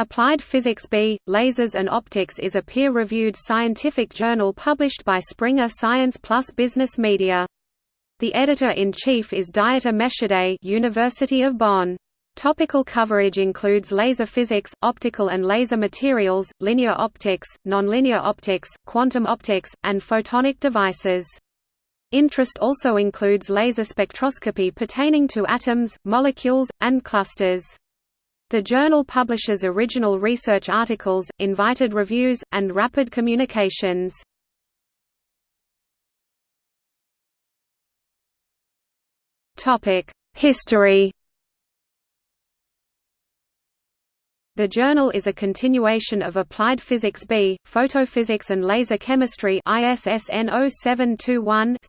Applied Physics B, Lasers and Optics is a peer-reviewed scientific journal published by Springer Science Plus Business Media. The editor-in-chief is Dieter Meschede University of Bonn. Topical coverage includes laser physics, optical and laser materials, linear optics, nonlinear optics, quantum optics, and photonic devices. Interest also includes laser spectroscopy pertaining to atoms, molecules, and clusters. The journal publishes original research articles, invited reviews, and rapid communications. History The journal is a continuation of Applied Physics B, Photophysics and Laser Chemistry ISSN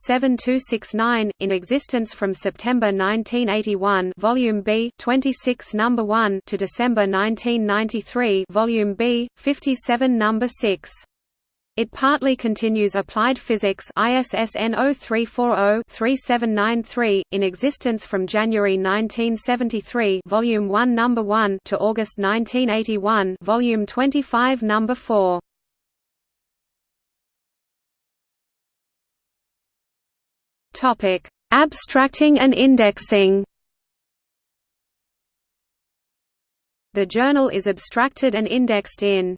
0721-7269, in existence from September 1981 Volume B 26 number 1 to December 1993 Volume B 57 number 6. It partly continues Applied Physics ISSN 0340-3793, in existence from January 1973 Volume 1 Number 1 to August 1981 Volume 25 Number 4. Topic: Abstracting and indexing. The journal is abstracted and indexed in